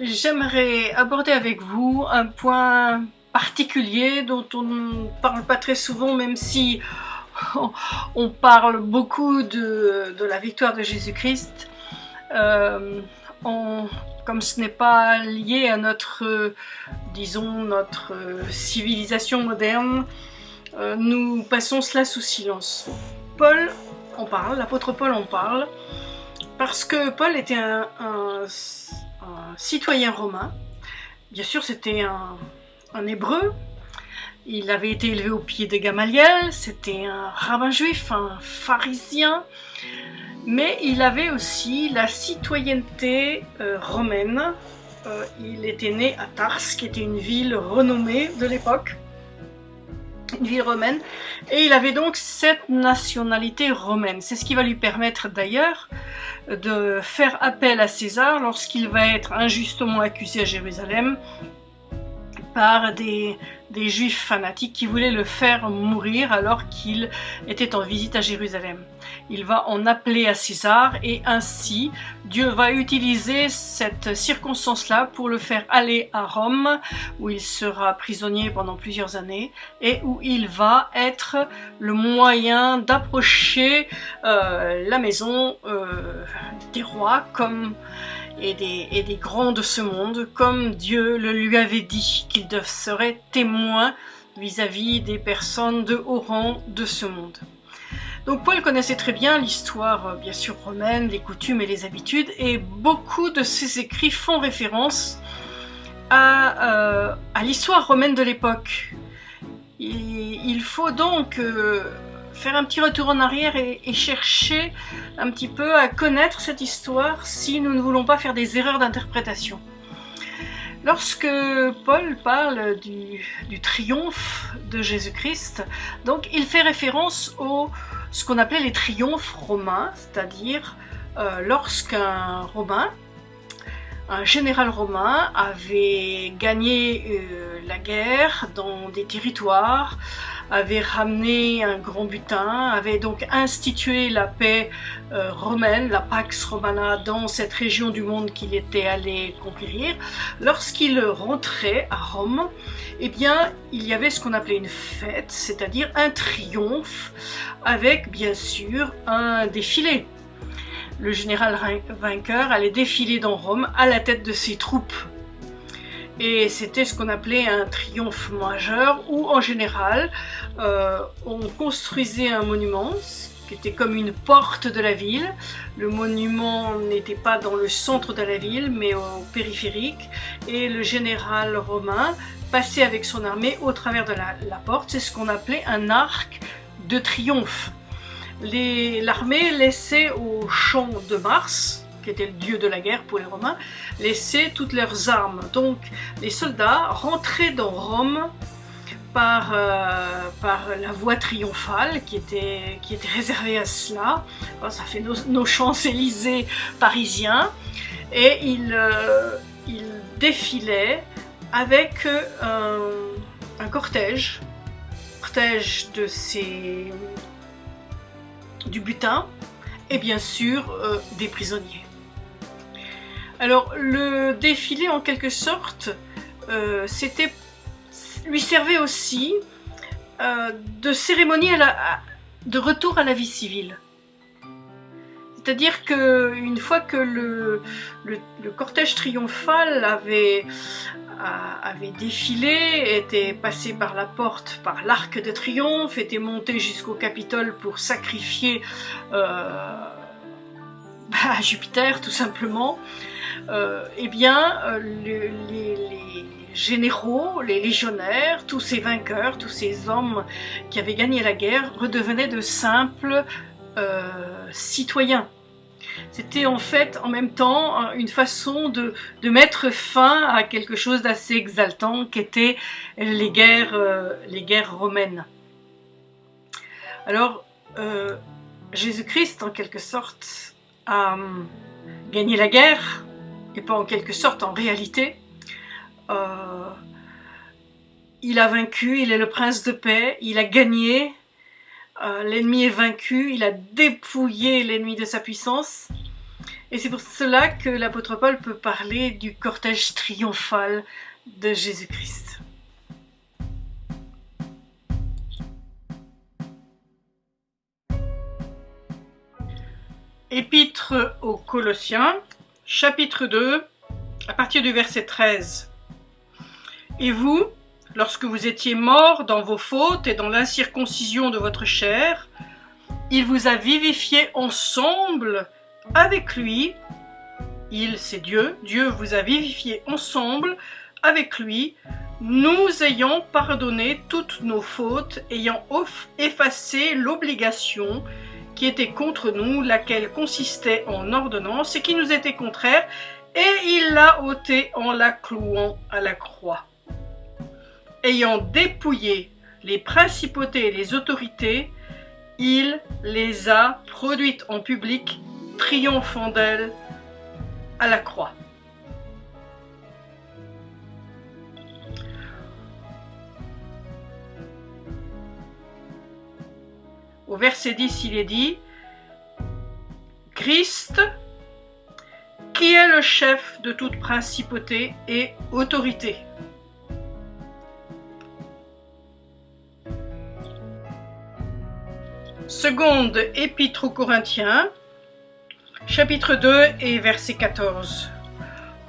J'aimerais aborder avec vous un point particulier dont on ne parle pas très souvent, même si on parle beaucoup de, la victoire de Jésus-Christ. Euh, comme ce n'est pas lié à notre, disons, notre civilisation moderne, euh, nous passons cela sous silence. Paul en parle, l'apôtre Paul en parle, parce que Paul était un, citoyen romain. Bien sûr, c'était un, un, hébreu. Il avait été élevé au pied de Gamaliel. C'était un rabbin juif, un pharisien. Mais il avait aussi la citoyenneté euh, romaine. Euh, il était né à Tars, qui était une ville renommée de l'époque ville romaine, et il avait donc cette nationalité romaine. C'est ce qui va lui permettre d'ailleurs de faire appel à César lorsqu'il va être injustement accusé à Jérusalem par des, des juifs fanatiques qui voulaient le faire mourir alors qu'il était en visite à Jérusalem. Il va en appeler à César et ainsi Dieu va utiliser cette circonstance-là pour le faire aller à Rome où il sera prisonnier pendant plusieurs années et où il va être le moyen d'approcher euh, la maison euh, des rois comme et des, grands de ce monde, comme Dieu le lui avait dit, qu'il serait témoin vis-à-vis des personnes de haut rang de ce monde. Donc Paul connaissait très bien l'histoire, euh, bien sûr, romaine, les coutumes et les habitudes, et beaucoup de ses écrits font référence à, euh, l'histoire romaine de l'époque. Il, faut donc euh, faire un petit retour en arrière et, chercher un petit peu à connaître cette histoire si nous ne voulons pas faire des erreurs d'interprétation. Lorsque Paul parle du, triomphe de Jésus-Christ, il fait référence au ce qu'on appelait les triomphes romains, c'est-à-dire euh, lorsqu'un romain, un général romain avait gagné euh, la guerre dans des territoires, avait ramené un grand butin, avait donc institué la paix euh, romaine, la Pax Romana, dans cette région du monde qu'il était allé conquérir. Lorsqu'il rentrait à Rome, eh bien, il y avait ce qu'on appelait une fête, c'est-à-dire un triomphe, avec bien sûr un défilé. Le général vainqueur allait défiler dans Rome à la tête de ses troupes et c'était ce qu'on appelait un triomphe majeur où en général euh, on construisait un monument qui était comme une porte de la ville. Le monument n'était pas dans le centre de la ville mais au périphérique et le général romain passait avec son armée au travers de la, la porte. C'est ce qu'on appelait un arc de triomphe. L'armée laissait au champ de Mars, qui était le dieu de la guerre pour les Romains, laisser toutes leurs armes. Donc les soldats rentraient dans Rome par, euh, par la voie triomphale qui était, qui était réservée à cela. ça fait nos, Champs-Élysées parisiens. Et ils, euh, défilaient avec euh, un, cortège, cortège de ces, du butin et bien sûr des prisonniers. Alors le défilé en quelque sorte, euh, lui servait aussi euh, de cérémonie de retour à la vie civile. C'est-à-dire qu'une fois que le, cortège triomphal avait, avait défilé, était passé par la porte, par l'arc de triomphe, était monté jusqu'au Capitole pour sacrifier euh, bah, Jupiter tout simplement, euh, eh bien, euh, les, généraux, les légionnaires, tous ces vainqueurs, tous ces hommes qui avaient gagné la guerre redevenaient de simples euh, citoyens. C'était en fait en même temps une façon de, mettre fin à quelque chose d'assez exaltant qu'étaient les guerres, les guerres romaines. Alors, Jésus-Christ, en quelque sorte, a gagné la guerre, et pas en quelque sorte en réalité. Euh, il a vaincu, il est le prince de paix, il a gagné, euh, l'ennemi est vaincu, il a dépouillé l'ennemi de sa puissance. Et c'est pour cela que l'apôtre Paul peut parler du cortège triomphal de Jésus-Christ. Épître aux Colossiens, chapitre 2, à partir du verset 13. Et vous, lorsque vous étiez morts dans vos fautes et dans l'incirconcision de votre chair, il vous a vivifié ensemble avec lui. Il, c'est Dieu, Dieu vous a vivifié ensemble avec lui, nous ayant pardonné toutes nos fautes, ayant effacé l'obligation qui était contre nous, laquelle consistait en ordonnance et qui nous était contraire, et il l'a ôté en la clouant à la croix. Ayant dépouillé les principautés et les autorités, il les a produites en public, triomphant d'elles à la croix. Au verset 10, il est dit Christ, qui est le chef de toute principauté et autorité? Seconde épître aux Corinthiens, chapitre 2 et verset 14.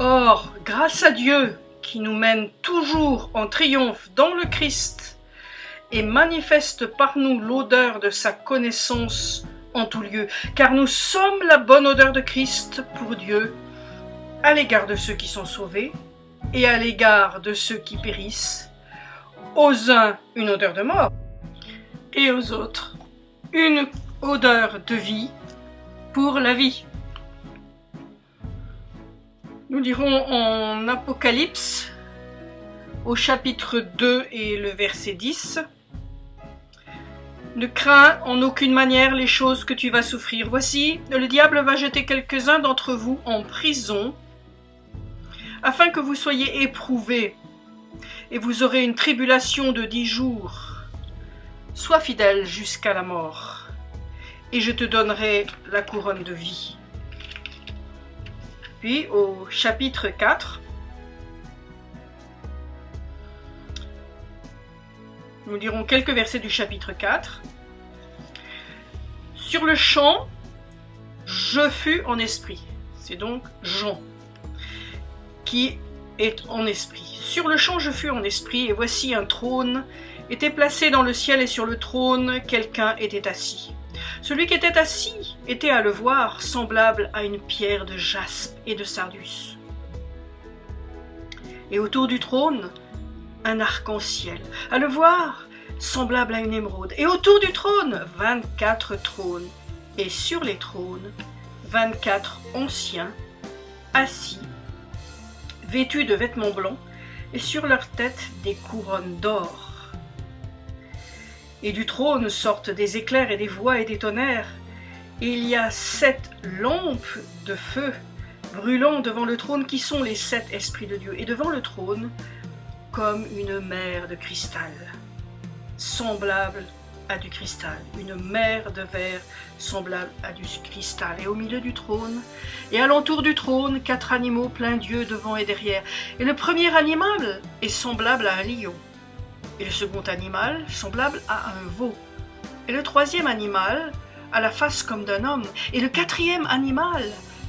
Or, grâce à Dieu qui nous mène toujours en triomphe dans le Christ, et manifeste par nous l'odeur de sa connaissance en tout lieu, car nous sommes la bonne odeur de Christ pour Dieu, à l'égard de ceux qui sont sauvés et à l'égard de ceux qui périssent, aux uns une odeur de mort, et aux autres une odeur de vie pour la vie. Nous dirons en Apocalypse, au chapitre 2 et le verset 10, ne crains en aucune manière les choses que tu vas souffrir. Voici, le diable va jeter quelques-uns d'entre vous en prison, afin que vous soyez éprouvés, et vous aurez une tribulation de dix jours. Sois fidèle jusqu'à la mort, et je te donnerai la couronne de vie. Puis au chapitre 4, Nous lirons quelques versets du chapitre 4. Sur le champ, je fus en esprit. C'est donc Jean qui est en esprit. Sur le champ, je fus en esprit, et voici un trône était placé dans le ciel, et sur le trône, quelqu'un était assis. Celui qui était assis était à le voir semblable à une pierre de jaspe et de sardus. Et autour du trône, un arc-en-ciel. À le voir, semblable à une émeraude. Et autour du trône, 24 trônes. Et sur les trônes, 24 anciens, assis, vêtus de vêtements blancs, et sur leurs têtes des couronnes d'or. Et du trône sortent des éclairs et des voix et des tonnerres. Et il y a sept lampes de feu brûlant devant le trône qui sont les sept esprits de Dieu. Et devant le trône, comme une mer de cristal, semblable à du cristal, une mer de verre semblable à du cristal. Et au milieu du trône, et alentour du trône, quatre animaux pleins d'yeux devant et derrière. Et le premier animal est semblable à un lion, et le second animal semblable à un veau, et le troisième animal a la face comme d'un homme, et le quatrième animal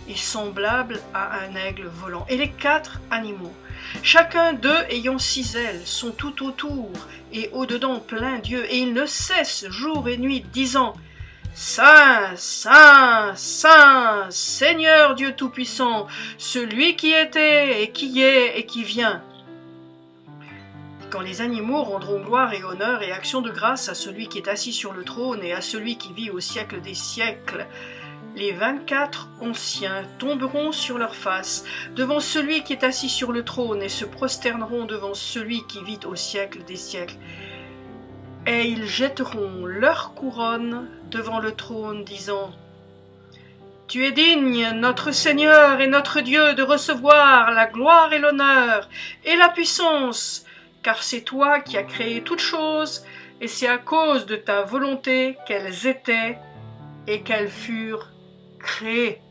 est semblable à un aigle volant. Et les quatre animaux Chacun d'eux ayant six ailes sont tout autour et au-dedans plein d'yeux, et ils ne cessent jour et nuit, disant Saint, Saint, Saint, Seigneur Dieu Tout-Puissant, celui qui était et qui est et qui vient. Quand les animaux rendront gloire et honneur et action de grâce à celui qui est assis sur le trône et à celui qui vit au siècle des siècles, les vingt-quatre anciens tomberont sur leurs faces devant celui qui est assis sur le trône et se prosterneront devant celui qui vit au siècle des siècles. Et ils jetteront leur couronne devant le trône, disant Tu es digne, notre Seigneur et notre Dieu, de recevoir la gloire et l'honneur et la puissance, car c'est toi qui as créé toutes choses, et c'est à cause de ta volonté qu'elles étaient et qu'elles furent créé.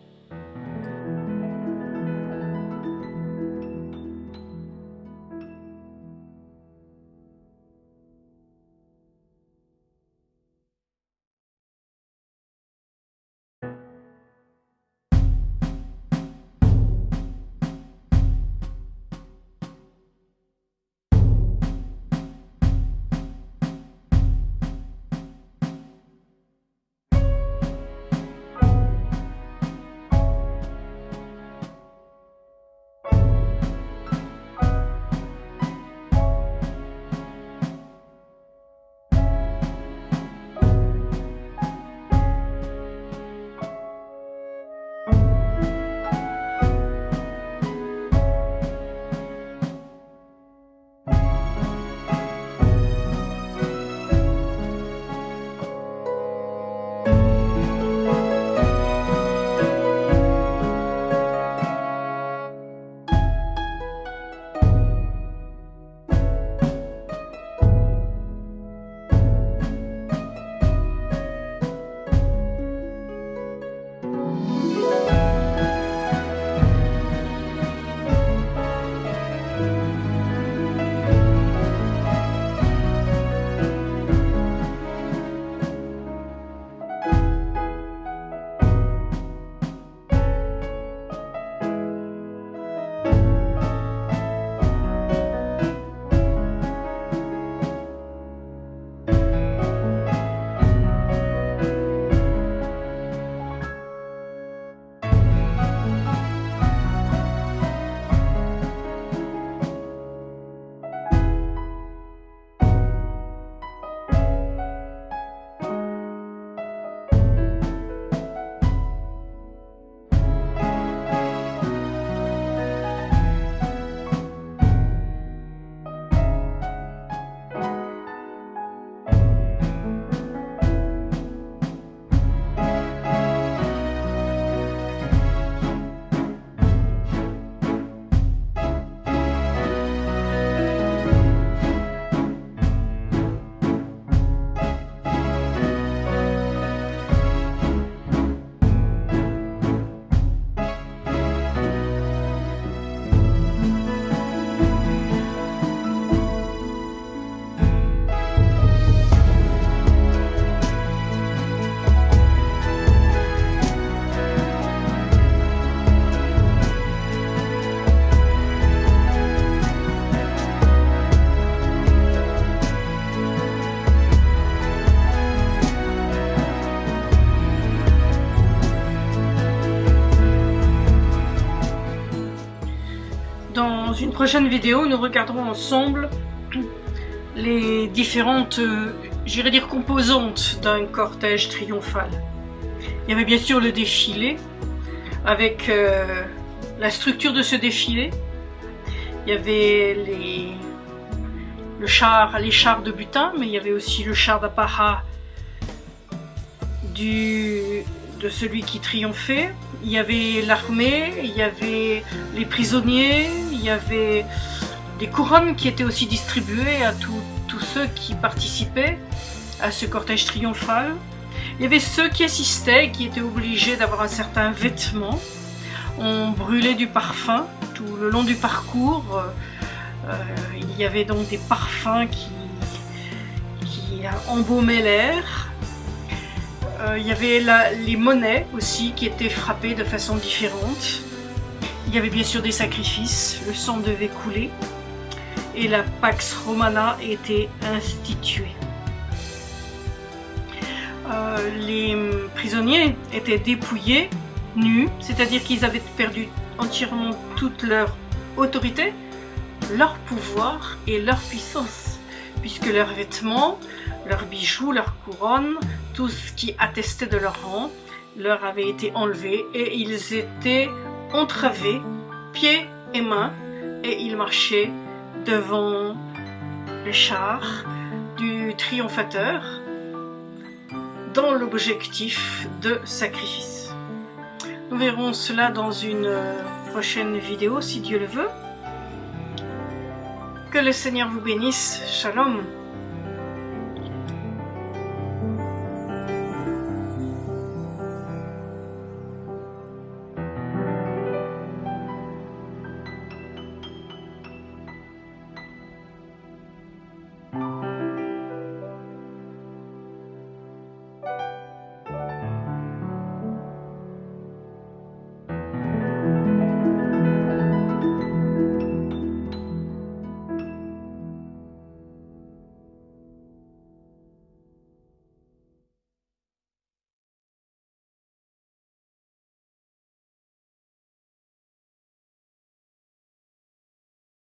Prochaine vidéo, nous regarderons ensemble les différentes, euh, j'irais dire, composantes d'un cortège triomphal. Il y avait bien sûr le défilé, avec euh, la structure de ce défilé. Il y avait les, le char, les chars de butin, mais il y avait aussi le char d'apparat de celui qui triomphait. Il y avait l'armée, il y avait les prisonniers, il y avait des couronnes qui étaient aussi distribuées à tous ceux qui participaient à ce cortège triomphal. Il y avait ceux qui assistaient qui étaient obligés d'avoir un certain vêtement. On brûlait du parfum tout le long du parcours. Euh, il y avait donc des parfums qui, qui embaumaient l'air. Euh, il y avait les monnaies aussi qui étaient frappées de façon différente. Il y avait bien sûr des sacrifices, le sang devait couler et la Pax Romana était instituée. Euh, les prisonniers étaient dépouillés, nus, c'est-à-dire qu'ils avaient perdu entièrement toute leur autorité, leur pouvoir et leur puissance, puisque leurs vêtements, leurs bijoux, leurs couronnes, tout ce qui attestait de leur rang, leur avait été enlevé et ils étaient entravés, pieds et mains, et ils marchaient devant les chars du triomphateur dans l'objectif de sacrifice. Nous verrons cela dans une prochaine vidéo si Dieu le veut. Que le Seigneur vous bénisse. Shalom.